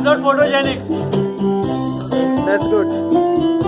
I'm not photogenic. That's good.